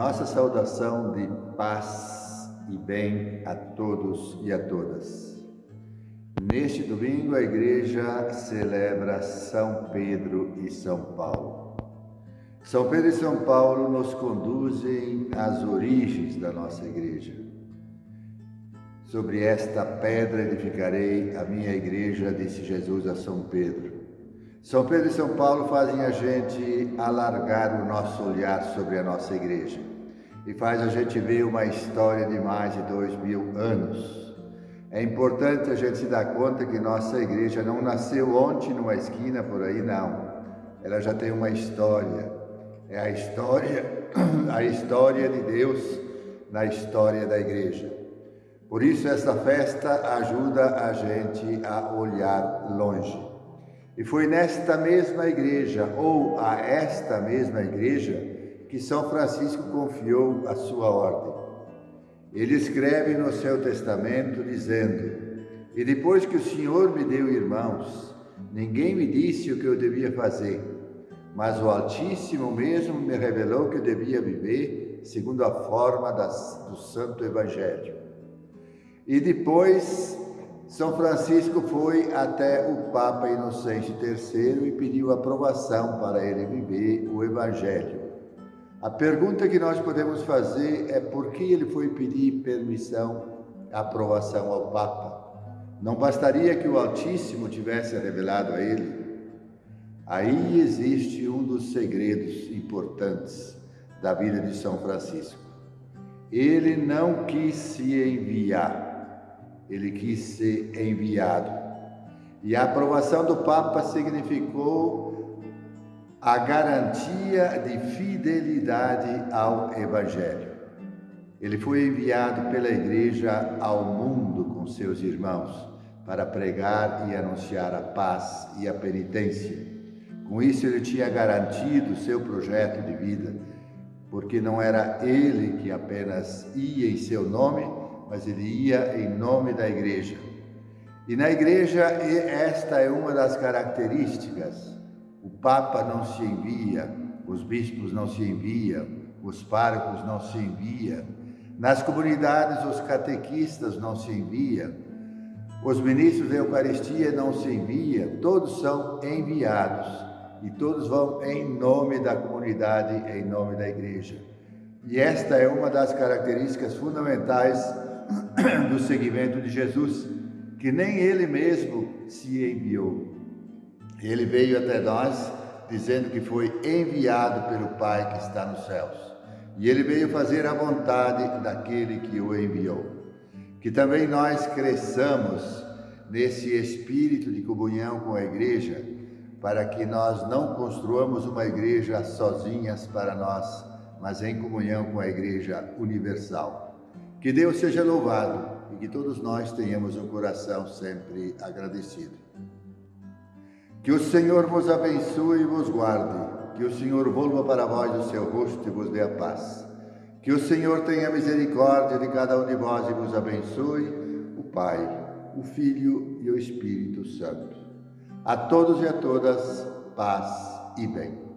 Nossa saudação de paz e bem a todos e a todas. Neste domingo, a igreja celebra São Pedro e São Paulo. São Pedro e São Paulo nos conduzem às origens da nossa igreja. Sobre esta pedra edificarei a minha igreja, disse Jesus a São Pedro. São Pedro e São Paulo fazem a gente alargar o nosso olhar sobre a nossa igreja e faz a gente ver uma história de mais de dois mil anos. É importante a gente se dar conta que nossa igreja não nasceu ontem numa esquina por aí, não. Ela já tem uma história. É a história, a história de Deus na história da igreja. Por isso essa festa ajuda a gente a olhar longe. E foi nesta mesma igreja, ou a esta mesma igreja, que São Francisco confiou a sua ordem. Ele escreve no seu testamento dizendo: E depois que o Senhor me deu irmãos, ninguém me disse o que eu devia fazer, mas o Altíssimo mesmo me revelou que eu devia viver segundo a forma das, do Santo Evangelho. E depois são Francisco foi até o Papa Inocente III e pediu aprovação para ele viver o Evangelho. A pergunta que nós podemos fazer é por que ele foi pedir permissão, aprovação ao Papa? Não bastaria que o Altíssimo tivesse revelado a ele? Aí existe um dos segredos importantes da vida de São Francisco. Ele não quis se enviar ele quis ser enviado. E a aprovação do Papa significou a garantia de fidelidade ao Evangelho. Ele foi enviado pela Igreja ao mundo com seus irmãos para pregar e anunciar a paz e a penitência. Com isso, ele tinha garantido seu projeto de vida, porque não era ele que apenas ia em seu nome, mas ele ia em nome da igreja. E na igreja, esta é uma das características. O Papa não se envia, os bispos não se enviam, os párocos não se enviam, nas comunidades os catequistas não se enviam, os ministros da Eucaristia não se enviam, todos são enviados e todos vão em nome da comunidade, em nome da igreja. E esta é uma das características fundamentais do seguimento de Jesus, que nem ele mesmo se enviou. Ele veio até nós dizendo que foi enviado pelo Pai que está nos céus. E ele veio fazer a vontade daquele que o enviou. Que também nós cresçamos nesse espírito de comunhão com a igreja, para que nós não construamos uma igreja sozinhas para nós, mas em comunhão com a igreja universal. Que Deus seja louvado e que todos nós tenhamos um coração sempre agradecido. Que o Senhor vos abençoe e vos guarde. Que o Senhor volva para vós o seu rosto e vos dê a paz. Que o Senhor tenha misericórdia de cada um de vós e vos abençoe, o Pai, o Filho e o Espírito Santo. A todos e a todas, paz e bem.